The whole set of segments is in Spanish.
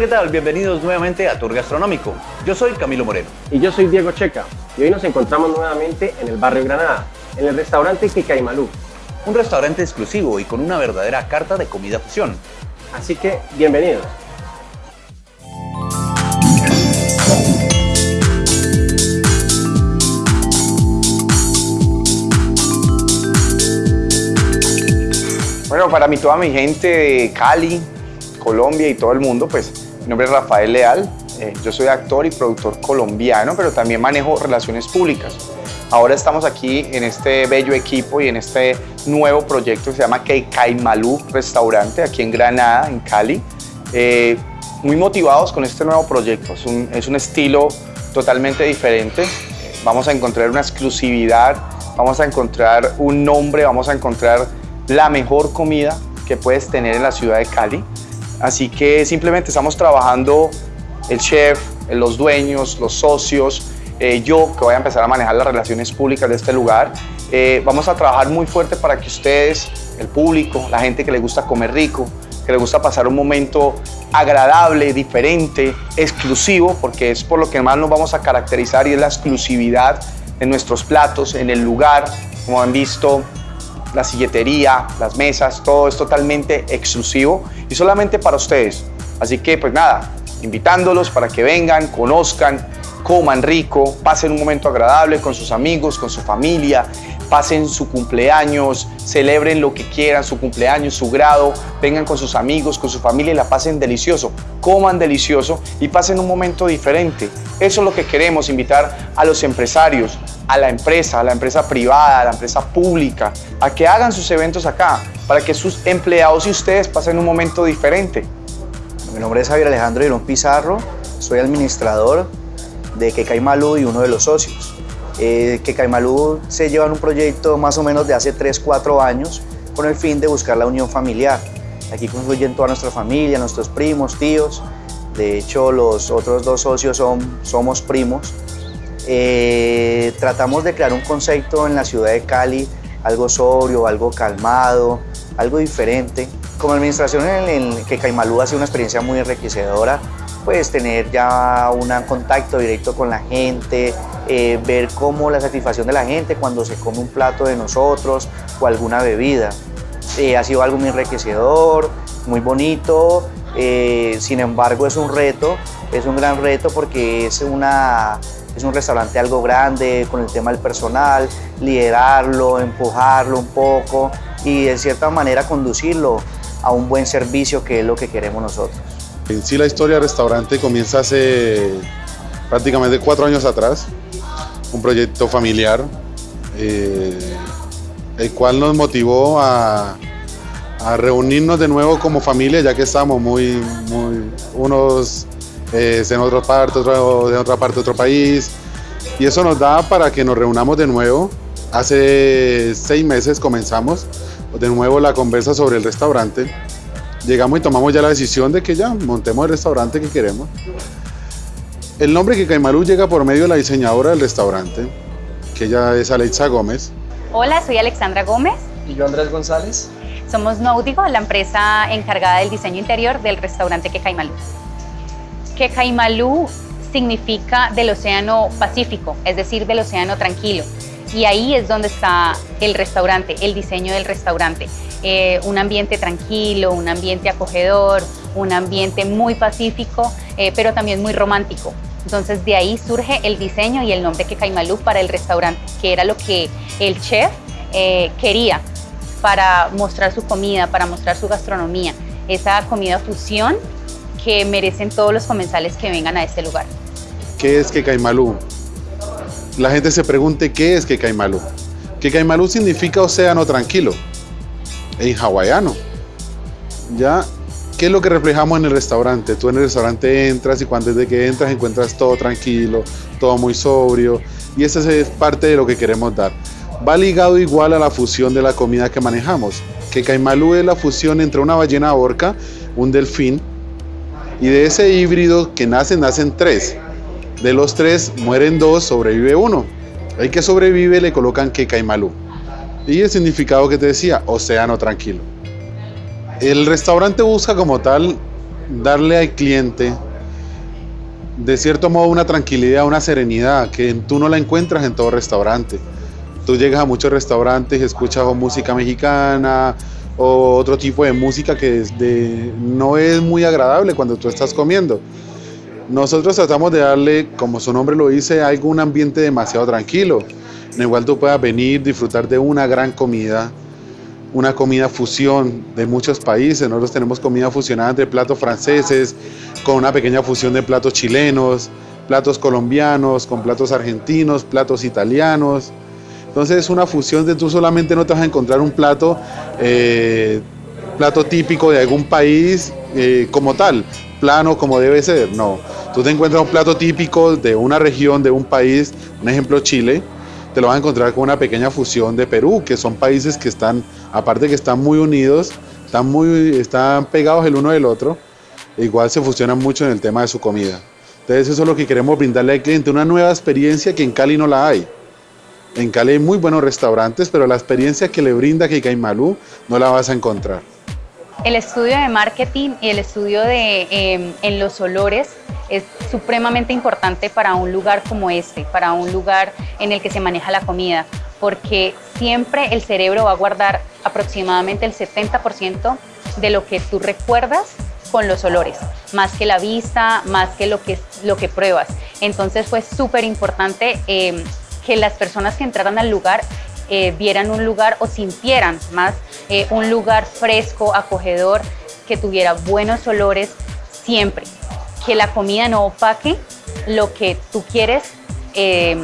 Hola, ¿qué tal? Bienvenidos nuevamente a Tour Gastronómico. Yo soy Camilo Moreno. Y yo soy Diego Checa. Y hoy nos encontramos nuevamente en el barrio Granada, en el restaurante Kikaimalú. Un restaurante exclusivo y con una verdadera carta de comida fusión. Así que, bienvenidos. Bueno, para mí, toda mi gente de Cali, Colombia y todo el mundo, pues mi nombre es Rafael Leal, eh, yo soy actor y productor colombiano, pero también manejo relaciones públicas. Ahora estamos aquí en este bello equipo y en este nuevo proyecto que se llama Malú Restaurante, aquí en Granada, en Cali. Eh, muy motivados con este nuevo proyecto, es un estilo totalmente diferente. Vamos a encontrar una exclusividad, vamos a encontrar un nombre, vamos a encontrar la mejor comida que puedes tener en la ciudad de Cali. Así que simplemente estamos trabajando el chef, los dueños, los socios, eh, yo que voy a empezar a manejar las relaciones públicas de este lugar. Eh, vamos a trabajar muy fuerte para que ustedes, el público, la gente que le gusta comer rico, que le gusta pasar un momento agradable, diferente, exclusivo, porque es por lo que más nos vamos a caracterizar y es la exclusividad de nuestros platos, en el lugar, como han visto, la silletería, las mesas, todo es totalmente exclusivo y solamente para ustedes. Así que pues nada, invitándolos para que vengan, conozcan, coman rico, pasen un momento agradable con sus amigos, con su familia, pasen su cumpleaños, celebren lo que quieran, su cumpleaños, su grado, vengan con sus amigos, con su familia y la pasen delicioso, coman delicioso y pasen un momento diferente. Eso es lo que queremos, invitar a los empresarios, a la empresa, a la empresa privada, a la empresa pública, a que hagan sus eventos acá, para que sus empleados y ustedes pasen un momento diferente. Mi nombre es Javier Alejandro Irón Pizarro, soy administrador de Quecaimalú y uno de los socios. Eh, Quecaimalú se lleva en un proyecto más o menos de hace 3-4 años con el fin de buscar la unión familiar. Aquí confluyen toda nuestra familia, nuestros primos, tíos. De hecho, los otros dos socios son, somos primos. Eh, tratamos de crear un concepto en la ciudad de Cali, algo sobrio, algo calmado, algo diferente. Como administración en, el que Caimalú ha sido una experiencia muy enriquecedora, pues tener ya un contacto directo con la gente, eh, ver cómo la satisfacción de la gente cuando se come un plato de nosotros o alguna bebida. Eh, ha sido algo muy enriquecedor, muy bonito, sin embargo es un reto, es un gran reto porque es una es un restaurante algo grande con el tema del personal, liderarlo, empujarlo un poco y de cierta manera conducirlo a un buen servicio que es lo que queremos nosotros. En sí la historia del restaurante comienza hace prácticamente cuatro años atrás, un proyecto familiar, eh, el cual nos motivó a, reunirnos de nuevo como familia, ya que estábamos muy, muy unos eh, en otra parte, otro, de otra parte, otro país. Y eso nos da para que nos reunamos de nuevo. Hace seis meses comenzamos de nuevo la conversa sobre el restaurante. Llegamos y tomamos ya la decisión de que ya montemos el restaurante que queremos. El nombre que Caimalú llega por medio de la diseñadora del restaurante, que ella es Alexa Gómez. Hola, soy Alexandra Gómez. Y yo Andrés González. Somos Náutico, la empresa encargada del diseño interior del restaurante Quecaimalú que Caimalú significa del Océano Pacífico, es decir, del Océano Tranquilo. Y ahí es donde está el restaurante, el diseño del restaurante. Eh, un ambiente tranquilo, un ambiente acogedor, un ambiente muy pacífico, eh, pero también muy romántico. Entonces de ahí surge el diseño y el nombre que Caimalú para el restaurante, que era lo que el chef eh, quería para mostrar su comida, para mostrar su gastronomía. Esa comida fusión que merecen todos los comensales que vengan a este lugar. ¿Qué es Quecaimalú? La gente se pregunte qué es Quecaimalú. Quecaimalú significa océano tranquilo en hawaiano. ¿Ya? ¿Qué es lo que reflejamos en el restaurante? Tú en el restaurante entras y cuando desde que entras encuentras todo tranquilo, todo muy sobrio y esa es parte de lo que queremos dar. Va ligado igual a la fusión de la comida que manejamos. Que Caimalú es la fusión entre una ballena orca, un delfín y de ese híbrido que nacen, nacen tres. De los tres mueren dos, sobrevive uno. El que sobrevive le colocan Kekaimalú. Y el significado que te decía, océano tranquilo. El restaurante busca como tal darle al cliente de cierto modo una tranquilidad, una serenidad que tú no la encuentras en todo restaurante. Tú llegas a muchos restaurantes y escuchas música mexicana o otro tipo de música que no es muy agradable cuando tú estás comiendo. Nosotros tratamos de darle, como su nombre lo dice, algo, un ambiente demasiado tranquilo, en el cual tú puedas venir, disfrutar de una gran comida, una comida fusión de muchos países. Nosotros tenemos comida fusionada entre platos franceses, con una pequeña fusión de platos chilenos, platos colombianos, con platos argentinos, platos italianos. Entonces es una fusión de tú solamente no te vas a encontrar un plato, eh, plato típico de algún país eh, como tal, plano como debe ser, no. Tú te encuentras un plato típico de una región, de un país, un ejemplo Chile, te lo vas a encontrar con una pequeña fusión de Perú, que son países que están, aparte que están muy unidos, están, muy, están pegados el uno del otro, igual se fusionan mucho en el tema de su comida. Entonces eso es lo que queremos brindarle al cliente, una nueva experiencia que en Cali no la hay. En Cali hay muy buenos restaurantes, pero la experiencia que le brinda Malú no la vas a encontrar. El estudio de marketing y el estudio de, em, en los olores es supremamente importante para un lugar como este, para un lugar en el que se maneja la comida, porque siempre el cerebro va a guardar aproximadamente el 70% de lo que tú recuerdas con los olores, más que la vista, más que lo que, lo que pruebas. Entonces fue súper importante em, que las personas que entraran al lugar eh, vieran un lugar o sintieran más eh, un lugar fresco, acogedor, que tuviera buenos olores siempre que la comida no opaque lo que tú quieres, eh,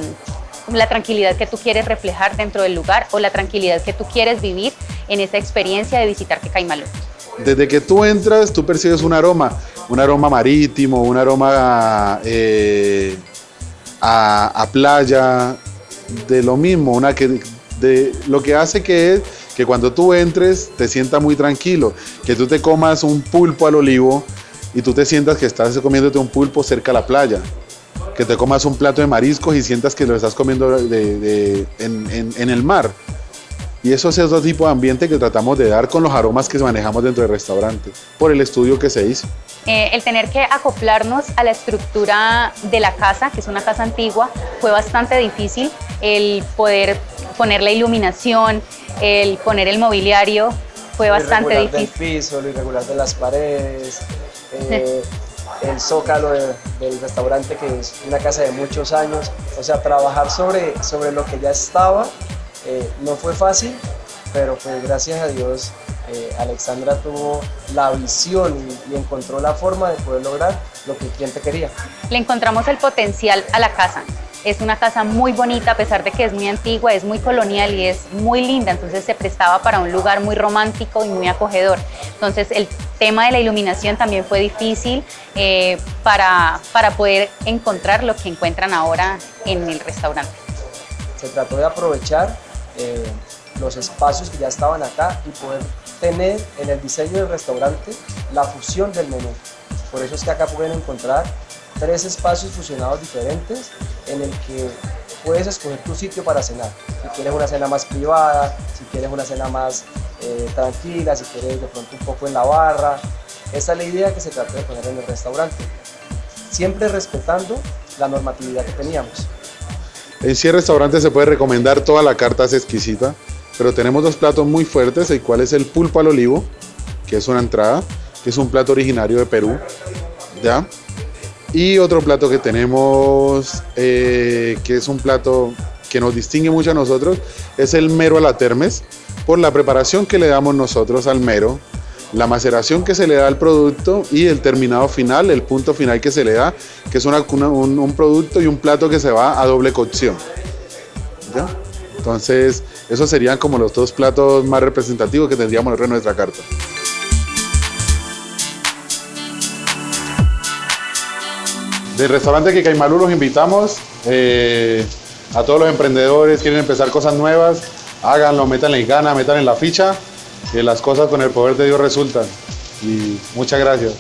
la tranquilidad que tú quieres reflejar dentro del lugar o la tranquilidad que tú quieres vivir en esa experiencia de visitar Quecaimalú. Desde que tú entras, tú percibes un aroma, un aroma marítimo, un aroma eh, a, playa, de lo mismo, una que, de, lo que hace que es que cuando tú entres te sientas muy tranquilo, que tú te comas un pulpo al olivo, y tú te sientas que estás comiéndote un pulpo cerca a la playa, que te comas un plato de mariscos y sientas que lo estás comiendo en, el mar. Y eso es otro tipo de ambiente que tratamos de dar con los aromas que manejamos dentro del restaurante, por el estudio que se hizo. Eh, el tener que acoplarnos a la estructura de la casa, que es una casa antigua, fue bastante difícil. El poder poner la iluminación, el poner el mobiliario, fue bastante difícil. El piso, lo irregular de las paredes, eh, el zócalo del restaurante que es una casa de muchos años. O sea, trabajar sobre, sobre lo que ya estaba eh, no fue fácil, pero pues gracias a Dios eh, Alexandra tuvo la visión y, y, encontró la forma de poder lograr lo que el cliente quería. Le encontramos el potencial a la casa. Es una casa muy bonita, a pesar de que es muy antigua, es muy colonial y es muy linda, entonces se prestaba para un lugar muy romántico y muy acogedor. Entonces el tema de la iluminación también fue difícil eh, para, para poder encontrar lo que encuentran ahora en el restaurante. Se trató de aprovechar eh, los espacios que ya estaban acá y poder tener en el diseño del restaurante la fusión del menú. Por eso es que acá pueden encontrar tres espacios fusionados diferentes en el que puedes escoger tu sitio para cenar. Si quieres una cena más privada, si quieres una cena más eh, tranquila, si quieres de pronto un poco en la barra. Esa es la idea que se trata de poner en el restaurante, siempre respetando la normatividad que teníamos. En sí el restaurante se puede recomendar, toda la carta es exquisita, pero tenemos dos platos muy fuertes, el cual es el pulpo al olivo, que es una entrada, que es un plato originario de Perú, ¿ya? Y otro plato que tenemos, eh, que es un plato que nos distingue mucho a nosotros, es el mero a la termes, por la preparación que le damos nosotros al mero, la maceración que se le da al producto y el terminado final, el punto final que se le da, que es un, un, producto y un plato que se va a doble cocción. Entonces, esos serían como los dos platos más representativos que tendríamos en nuestra carta. Del restaurante que Caimalú los invitamos eh, a todos los emprendedores, quieren empezar cosas nuevas, háganlo, métanle ganas, metan en la ficha, que las cosas con el poder de Dios resultan. Y muchas gracias.